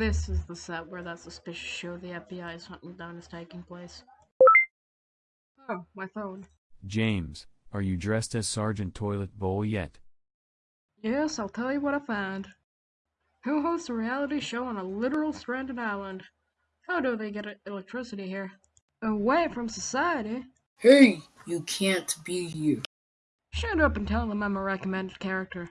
this is the set where that suspicious show the FBI is hunting down is taking place. Oh, my phone. James, are you dressed as Sergeant Toilet Bowl yet? Yes, I'll tell you what I find. Who hosts a reality show on a literal stranded island? How do they get electricity here? Away from society? Hey, you can't be here. Shut up and tell them I'm a recommended character.